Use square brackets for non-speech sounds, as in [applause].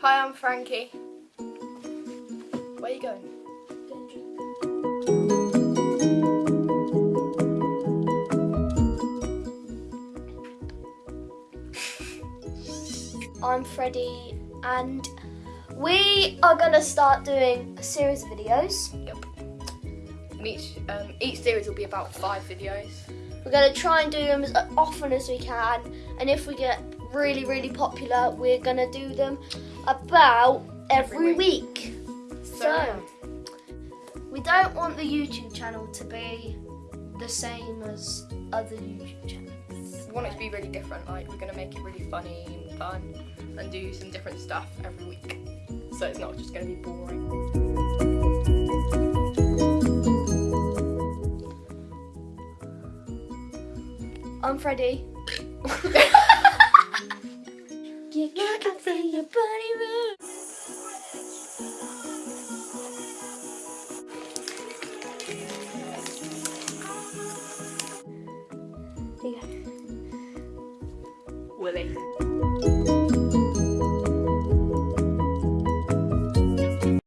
Hi, I'm Frankie. Where are you going? I'm Freddie, and we are gonna start doing a series of videos. Yep. And each um, each series will be about five videos. We're gonna try and do them as often as we can, and if we get really, really popular, we're gonna do them about every, Every week. So, So, we don't want the YouTube channel to be the same as other YouTube channels. we want it to be really different. Like we're gonna make it really funny and fun, and do some different stuff every week. So it's not just gonna be boring. I'm Freddie. [laughs] feel your body move.